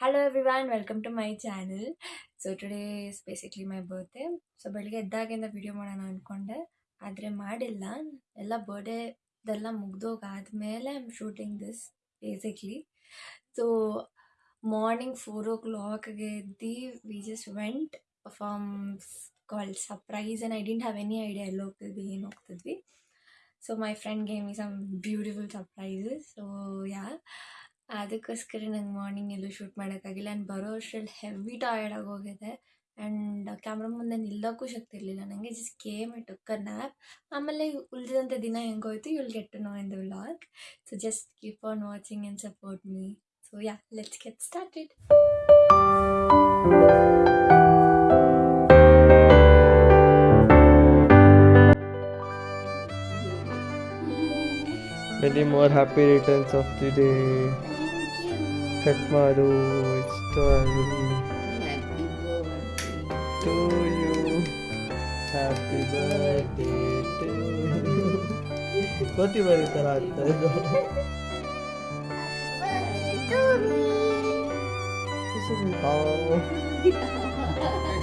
Hello everyone welcome to my channel so today is basically my birthday so ಬೆಳಿಗ್ಗೆ ಎದ್ದಾಗಿಂದ video ಮಾಡೋಣ ಅಂದ್ಕೊಂಡೆ ಆದರೆ ಮಾಡಿಲ್ಲ. ಎಲ್ಲ ಬರ್ಡೇದೆಲ್ಲ ಮುಗ್ದೋಗಾದ್ಮೇಲೆ I am shooting this basically so morning four ಓ ಕ್ಲಾಕ್ಗೆ ಎದ್ದು we just went performs call surprise and I didn't have any idea ಎಲ್ಲಿ ಹೋಗ್ತಿದ್ವಿ, ಏನು ಹೋಗ್ತಿದ್ವಿ. So my friend game is some beautiful surprises so yeah ಅದಕ್ಕೋಸ್ಕರ ನಂಗೆ ಮಾರ್ನಿಂಗ್ ಎಲ್ಲೂ shoot ಮಾಡೋಕ್ಕಾಗಿಲ್ಲ ಆ್ಯಂಡ್ ಬರೋ ಅಷ್ಟರಲ್ಲಿ ಹೆವಿ ಟಯರ್ಡ್ ಆಗೋಗಿದೆ ಆ್ಯಂಡ್ ಕ್ಯಾಮ್ರಾ ಮುಂದೆ ನಿಲ್ಲೋಕ್ಕೂ ಶಕ್ತಿ ಇರಲಿಲ್ಲ ನನಗೆ just came it took a nap ಆಮೇಲೆ ಉಳಿದಂಥ ದಿನ ಹೆಂಗೋಯ್ತು you'll get to know in the vlog so just keep on watching and support me so yeah let's get started Many more happy returns of the day. Cut ಮಾಡು ಇಷ್ಟು to you. Happy birthday to you. ಕೋತಿ ಬರೀ ಥರ ಆಗ್ತಾ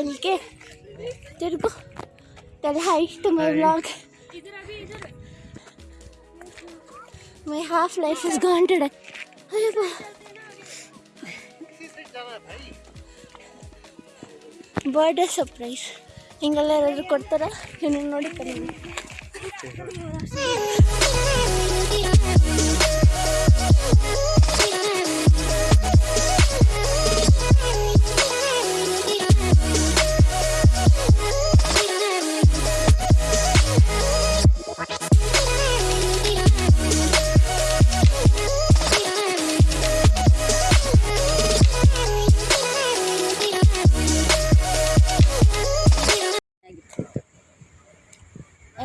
ಇದೆ ಎಲ್ಗೆ ತಿರ್ಗು tell hi to my vlog my half life is gone today Ayyappa birthday surprise ಹಿಂಗೆಲ್ಲ ಯಾರಾದ್ರು ಕೊಡ್ತಾರ ಏನು ನೋಡಿ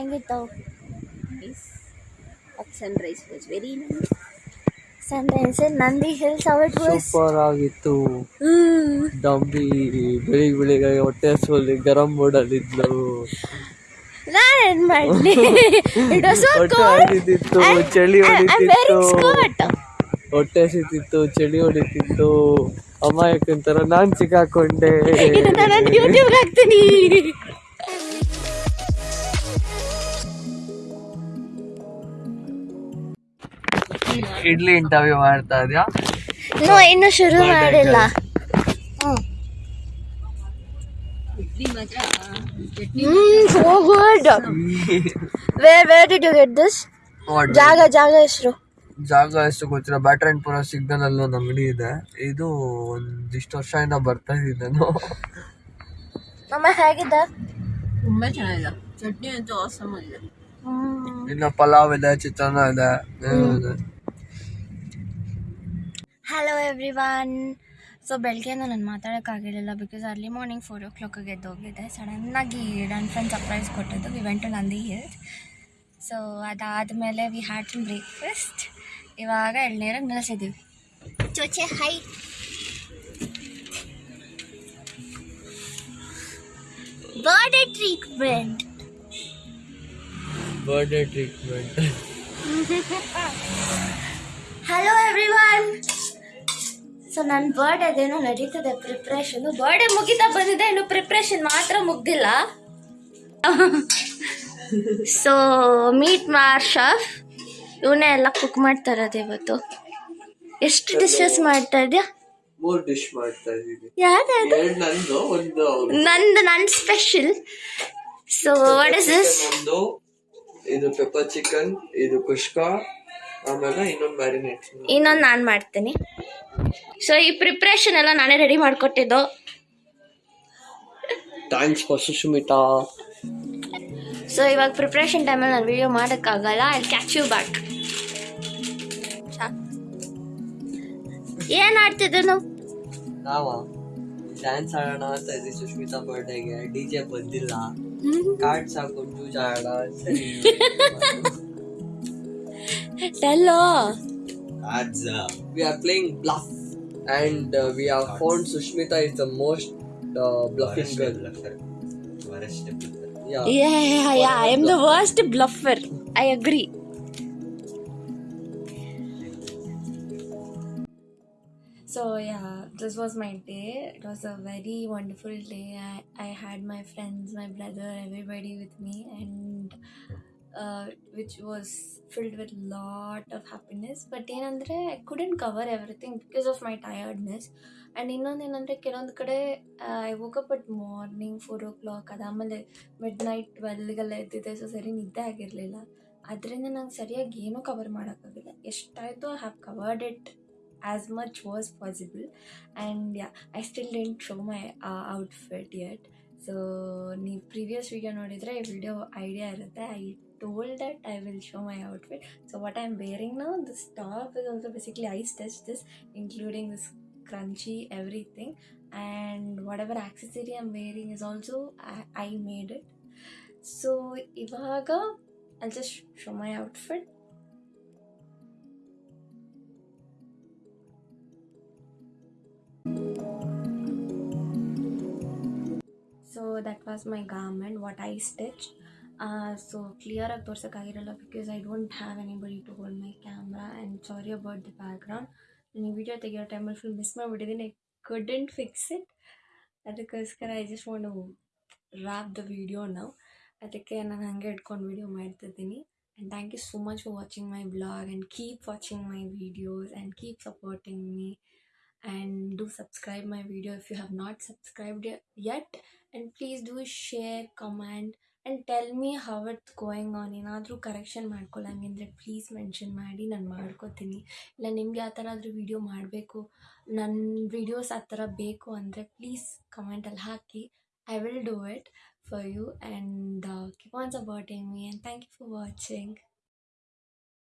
ಕಲಿ ಹೆಂಗಿತ್ತವು rice was very nice. Sunrise Nandi hills out was super ಆಗಿತ್ತು. ಡಂಬಿ ಬೆಳಿಗ್ಗೆ ಬೆಳಿಗ್ಗೆ ಹೊಟ್ಟೆ ಹಸುವಲ್ಲಿ ಗರಂ ಮೂಡಲ್ಲಿದ್ಲು ನಾನೇನ್ ಮಾಡ್ಲಿ? ಇಟ್ ವಾಸ್ ಸೋ ಕೋಲ್ಡ್ ಚಳಿ ಹೊಡಿತಿತ್ತು. ಹೊಟ್ಟೆ ಹಸಿತಿತ್ತು ಚಳಿ ಹೊಡಿತಿತ್ತು. ಅಮ್ಮ ಯಾಕಂತಾರ ನಾನ್ ಸಿಕ್ಕಾಕೊಂಡೆ. ನಾನು ಯೂಟ್ಯೂಬ್ ಹಾಕ್ತೀನಿ. ಇಡ್ಲಿ ಇಂಟರ್ವ್ಯೂ ಮಾಡ್ತಾ ಇದ್ಯಾ? ನೋ ಇನ್ನು ಶುರು ಮಾಡಿಲ್ಲ. ಹ್ಮ್. So good where where did you get this ಜಾಗ ಜಾಗ ಹೆಸರು. ಜಾಗ ಎಷ್ಟು ಗೊತ್ತಿಲ್ಲ. ಬ್ಯಾಟ್ರನ್ ಪುರ ಸಿಗ್ನಲ್ ಅಲ್ಲಿ ಒಂದು ಅಂಗಡಿ ಇದೆ. ಇದು ಒಂದಿಷ್ಟು ವರ್ಷದಿಂದ ಬರ್ತಾ ಇದ್ದೆ ನಾನು. ಅಮ್ಮ ಹೇಗಿದೆ? ತುಂಬಾ ಚೆನ್ನಾಗಿದೆ. ಚಟ್ನಿ ಅಂತೂ ಆಸಮ್ ಆಗಿದೆ. ಇನ್ನು ಪಲಾವ್ ಇದೆ ಚಿತ್ರಾನ್ನ ಇದೆ ಇದೆ. ಎವ್ರಿ ಒನ್ ಸೊ ಬೆಳಗ್ಗೆಯಿಂದ ನಾನು ಮಾತಾಡೋಕ್ಕಾಗಿರಲಿಲ್ಲ ಬಿಕಾಸ್ ಅರ್ಲಿ ಮಾರ್ನಿಂಗ್ ಫೋರ್ ಓ ಕ್ಲಾಕಿಗೆ ಎದ್ದೋಗಿದ್ದೆ ಸಡನ್ನಾಗಿ ನನ್ನ ಫ್ರೆಂಡ್ ಸರ್ಪ್ರೈಸ್ ಕೊಟ್ಟಿದ್ದು. We went to Nandi hills so ಅದಾದಮೇಲೆ ವಿ ಹ್ಯಾಡ್ ಸಮ್ ಬ್ರೇಕ್ಫಾಸ್ಟ್ ಇವಾಗ ಎಳ್ನೀರಾಗ ನಿಲ್ಲಿಸಿದ್ದೀವಿ ಚೋಚೆ hi birthday treatment birthday treatment hello everyone so ನನ್ನ ಬರ್ಡೇದೇನೋ ನಡೀತದೆ ಪ್ರಿಪ್ರೇಷನ್ ಬರ್ಡೇ ಮುಗಿತಾ ಬಂದಿದೆ ಇನ್ನು ಪ್ರಿಪ್ರೇಷನ್ ಮಾತ್ರ ಮುಗ್ದಿಲ್ಲ. ಸೊ ಮೀಟ್ ಮಾರ್ ಶಫ್ ಇವನೇ ಎಲ್ಲ ಕುಕ್ ಮಾಡ್ತಾ ಇರೋದು ಇವತ್ತು. ಎಷ್ಟು ಡಿಶಸ್ ಮಾಡ್ತಾ ಇದೆಯಾ ಮೂರ್ ಡಿಶ್ ಮಾಡ್ತಾ ಇದೀವಿ ಯಾವ್ದು ನಂದು ಒಂದು ನಂದು ನನ್ನ special so what is this ಒಂದು ಇದು ಪೆಪ್ಪರ್ ಚಿಕನ್ ಇದು ಕುಷ್ಕ ಆಮೇಲೆ ಇನ್ನೊಂದು ಮ್ಯಾರಿನೇಟ್ ಇನ್ನೊಂದು ನಾನು ಮಾಡ್ತೀನಿ. ಸೊ ಈ ಪ್ರಿಪ್ರೇಷನ್ ಎಲ್ಲ ನಾನೇ ರೆಡಿ ಮಾಡಿಕೊಟ್ಟಿದ್ದು. ಥ್ಯಾಂಕ್ಸ್ ಫಾರ್ ಸುಷ್ಮಿತಾ ಸೊ ಇವಾಗ ಪ್ರಿಪ್ರೇಷನ್ ಟೈಮಲ್ಲಿ ನಾನು ವಿಡಿಯೋ ಮಾಡೋಕ್ಕಾಗಲ್ಲ. ಐ ಕ್ಯಾಚ್ ಯು ಬ್ಯಾಕ್ ಏನು ಆಡ್ತಿದ್ದೆ ನಾವು ನಾವ? ಡ್ಯಾನ್ಸ್ ಆಡೋಣ ಅಂತ ಇದ್ವಿ ಸುಷ್ಮಿತಾ ಬರ್ಡೇಗೆ ಡಿ ಜೆ ಬಂದಿಲ್ಲ. ಕಾರ್ಡ್ಸ್ ಹಾಕೊಂಡು ಜೂಜ್ ಆಡೋಣ ಸರಿ Uh, we are playing bluff, and uh, we have Thoughts. found Sushmita is the most uh, bluffing Worst girl. bluffer. Worst bluffer. Yeah. Yeah, yeah, yeah. I am the worst bluffer. I agree. So yeah, this was my day. It was a very wonderful day. I, I had my friends, my brother, everybody with me, and uh, was filled with lot of happiness but ಏನಂದರೆ I couldn't cover everything because of my tiredness and ಇನ್ನೊಂದು ಏನಂದರೆ ಕೆಲವೊಂದು ಕಡೆ I woke up at morning four o'clock ಅದಾದಮೇಲೆ midnight ಟ್ವೆಲ್ಗೆಲ್ಲ ಎದ್ದಿದೆ so ಸರಿ ನಿದ್ದೆ ಆಗಿರಲಿಲ್ಲ. ಅದರಿಂದ ನಂಗೆ ಸರಿಯಾಗಿ ಏನೂ ಕವರ್ ಮಾಡೋಕ್ಕಾಗಿಲ್ಲ. ಎಷ್ಟಾಯಿತು I have covered it as much was possible and I still didn't show my outfit yet so ನೀವು ಪ್ರೀವಿಯಸ್ ವೀಡಿಯೋ ನೋಡಿದರೆ ಈ ವಿಡಿಯೋ ಐಡಿಯಾ ಇರುತ್ತೆ I told that I will show my outfit so what I am wearing now this top is also basically I stitch this including this crunchy everything and whatever accessory i'm wearing is also i, I made it so ivaga i'll just show my outfit so that was my garment what I stitch so ಕ್ಲಿಯರಾಗಿ ತೋರ್ಸೋಕ್ಕಾಗಿರಲ್ಲ because I don't have anybody to hold my camera and sorry about the background ನಾನು ಈ video ತೆಗಿಯೋ ಟೈಮಲ್ಲಿ full miss ಮಾಡಿಬಿಟ್ಟಿದ್ದೀನಿ I couldn't fix it ಅದಕ್ಕೋಸ್ಕರ I just want wrap the video ನಾವು ಅದಕ್ಕೆ ನಾನು ಹಾಗೆ ಇಟ್ಕೊಂಡು ವಿಡಿಯೋ ಮಾಡ್ತಿದ್ದೀನಿ and thank you so much for watching my blog and keep watching my videos and keep supporting me and do subscribe my video if you have not subscribed ye- Yet please do share share and tell me me it's going on ಏನಾದರೂ correction ಮಾಡ್ಕೊಳ್ಳಂಗಿದ್ರೆ please mention ಮಾಡಿ, ನಾನು ಮಾಡ್ಕೋತೀನಿ. ಇಲ್ಲ ನಿಮಗೆ ಆ ಥರ ಆದರೂ ವೀಡಿಯೋ ಮಾಡಬೇಕು ನನ್ನ ವೀಡಿಯೋಸ್ ಆ ಥರ ಬೇಕು ಅಂದರೆ ಪ್ಲೀಸ್ ಕಮೆಂಟಲ್ಲಿ ಹಾಕಿ. I will do it for you and keep on supporting me and thank you for watching